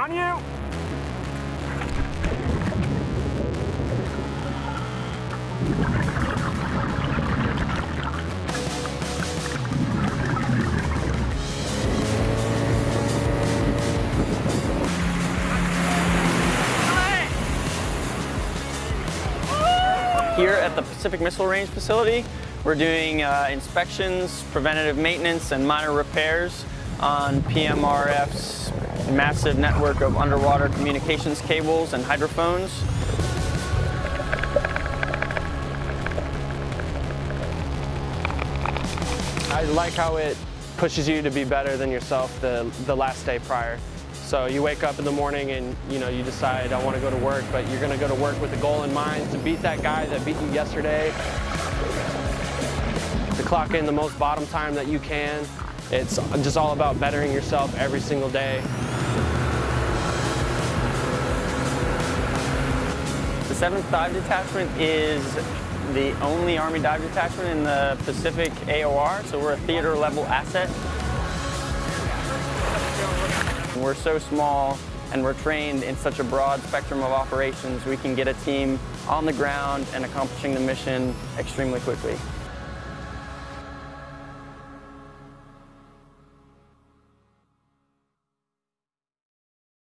On you! Here at the Pacific Missile Range facility, we're doing uh, inspections, preventative maintenance, and minor repairs on PMRF's massive network of underwater communications cables and hydrophones. I like how it pushes you to be better than yourself the, the last day prior. So you wake up in the morning and you know you decide I want to go to work, but you're going to go to work with a goal in mind to beat that guy that beat you yesterday. To clock in the most bottom time that you can. It's just all about bettering yourself every single day. The 7th Dive Detachment is the only Army Dive Detachment in the Pacific AOR, so we're a theater level asset. We're so small and we're trained in such a broad spectrum of operations, we can get a team on the ground and accomplishing the mission extremely quickly.